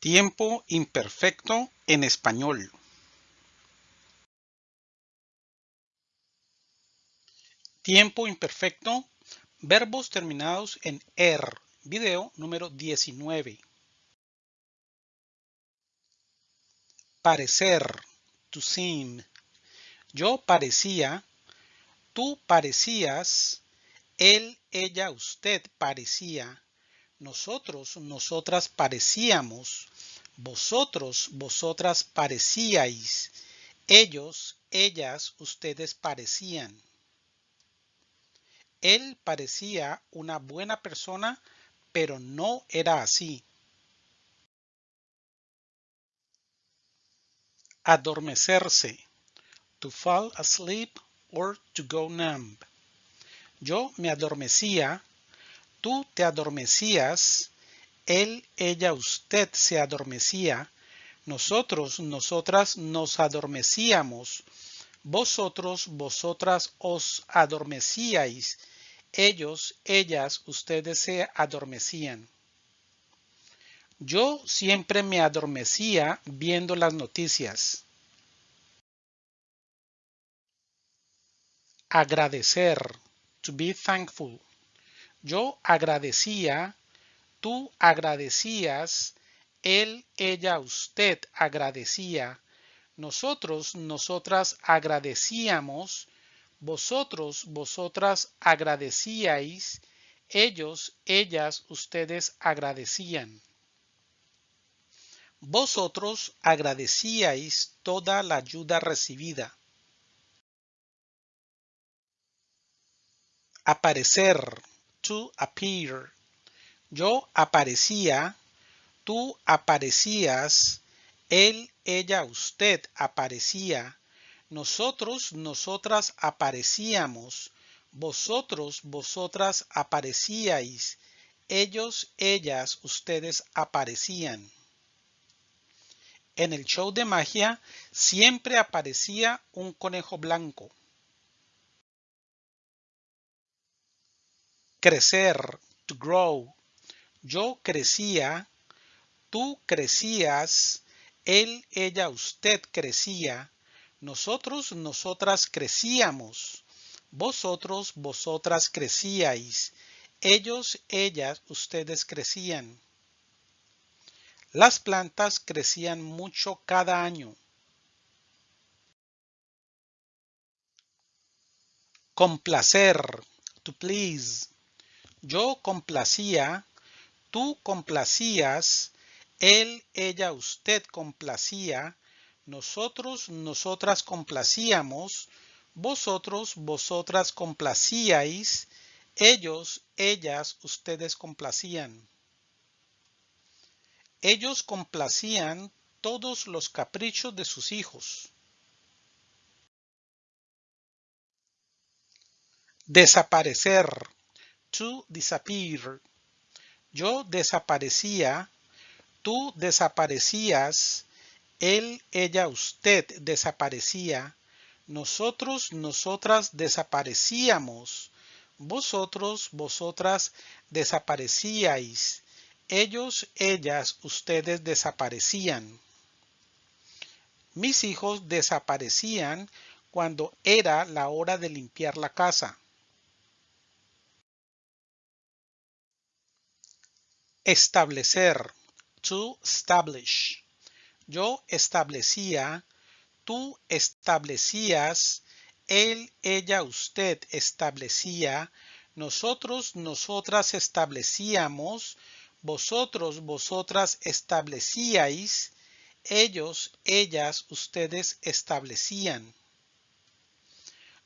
Tiempo imperfecto en español. Tiempo imperfecto. Verbos terminados en er. Video número 19. Parecer. To seem. Yo parecía. Tú parecías. Él, ella, usted parecía nosotros, nosotras parecíamos, vosotros, vosotras parecíais, ellos, ellas, ustedes parecían. Él parecía una buena persona, pero no era así. Adormecerse. To fall asleep or to go numb. Yo me adormecía Tú te adormecías, él, ella, usted se adormecía, nosotros, nosotras nos adormecíamos, vosotros, vosotras os adormecíais, ellos, ellas, ustedes se adormecían. Yo siempre me adormecía viendo las noticias. Agradecer, to be thankful. Yo agradecía, tú agradecías, él, ella, usted agradecía, nosotros, nosotras agradecíamos, vosotros, vosotras agradecíais, ellos, ellas, ustedes agradecían. Vosotros agradecíais toda la ayuda recibida. Aparecer to appear. Yo aparecía, tú aparecías, él, ella, usted aparecía, nosotros, nosotras aparecíamos, vosotros, vosotras aparecíais, ellos, ellas, ustedes aparecían. En el show de magia siempre aparecía un conejo blanco. Crecer, to grow. Yo crecía, tú crecías, él, ella, usted crecía, nosotros, nosotras crecíamos, vosotros, vosotras crecíais, ellos, ellas, ustedes crecían. Las plantas crecían mucho cada año. Complacer, to please. Yo complacía, tú complacías, él, ella, usted complacía, nosotros, nosotras complacíamos, vosotros, vosotras complacíais, ellos, ellas, ustedes complacían. Ellos complacían todos los caprichos de sus hijos. Desaparecer to disappear. Yo desaparecía, tú desaparecías, él, ella, usted desaparecía, nosotros, nosotras desaparecíamos, vosotros, vosotras desaparecíais, ellos, ellas, ustedes desaparecían. Mis hijos desaparecían cuando era la hora de limpiar la casa. Establecer. To establish. Yo establecía. Tú establecías. Él, ella, usted establecía. Nosotros, nosotras establecíamos. Vosotros, vosotras establecíais. Ellos, ellas, ustedes establecían.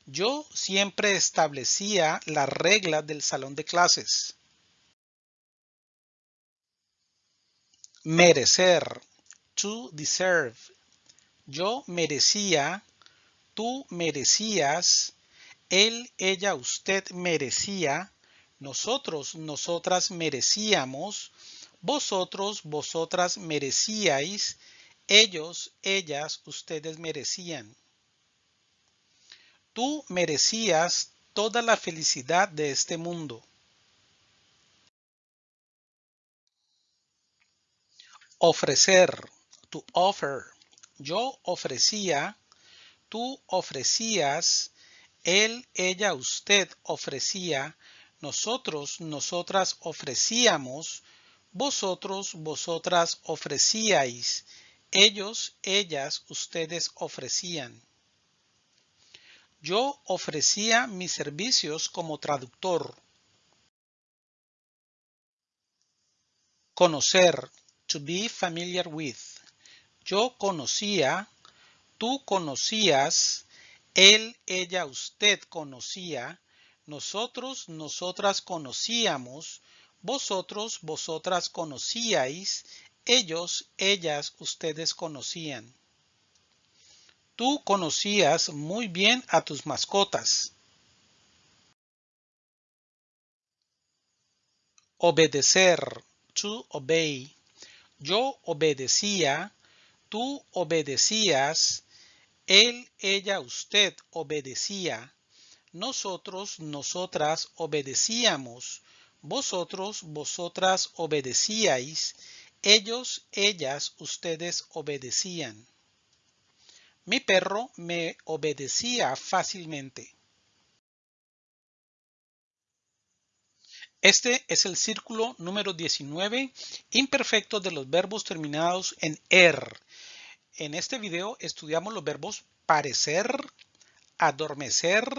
Yo siempre establecía la regla del salón de clases. Merecer. To deserve. Yo merecía. Tú merecías. Él, ella, usted merecía. Nosotros, nosotras merecíamos. Vosotros, vosotras merecíais. Ellos, ellas, ustedes merecían. Tú merecías toda la felicidad de este mundo. Ofrecer, to offer. Yo ofrecía, tú ofrecías, él, ella, usted ofrecía, nosotros, nosotras ofrecíamos, vosotros, vosotras ofrecíais, ellos, ellas, ustedes ofrecían. Yo ofrecía mis servicios como traductor. Conocer, to be familiar with. Yo conocía, tú conocías, él, ella, usted conocía, nosotros, nosotras conocíamos, vosotros, vosotras conocíais, ellos, ellas, ustedes conocían. Tú conocías muy bien a tus mascotas. Obedecer, to obey. Yo obedecía, tú obedecías, él, ella, usted obedecía, nosotros, nosotras obedecíamos, vosotros, vosotras obedecíais, ellos, ellas, ustedes obedecían. Mi perro me obedecía fácilmente. Este es el círculo número 19, imperfecto de los verbos terminados en er. En este video estudiamos los verbos parecer, adormecer,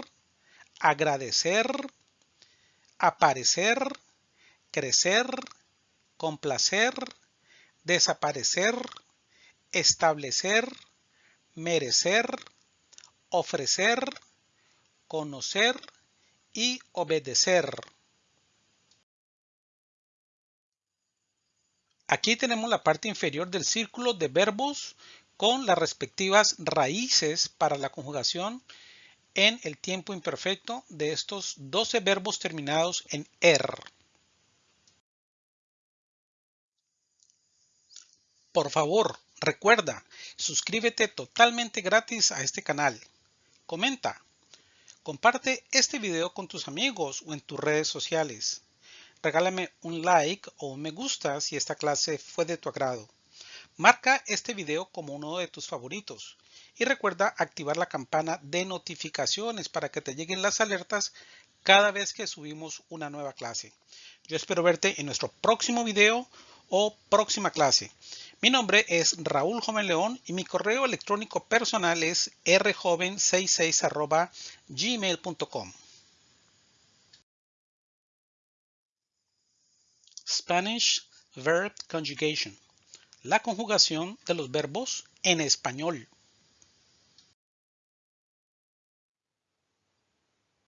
agradecer, aparecer, crecer, complacer, desaparecer, establecer, merecer, ofrecer, conocer y obedecer. Aquí tenemos la parte inferior del círculo de verbos con las respectivas raíces para la conjugación en el tiempo imperfecto de estos 12 verbos terminados en er. Por favor, recuerda, suscríbete totalmente gratis a este canal. Comenta. Comparte este video con tus amigos o en tus redes sociales. Regálame un like o un me gusta si esta clase fue de tu agrado. Marca este video como uno de tus favoritos y recuerda activar la campana de notificaciones para que te lleguen las alertas cada vez que subimos una nueva clase. Yo espero verte en nuestro próximo video o próxima clase. Mi nombre es Raúl Joven León y mi correo electrónico personal es rjoven66 gmail.com. Spanish Verb Conjugation la conjugación de los verbos en español.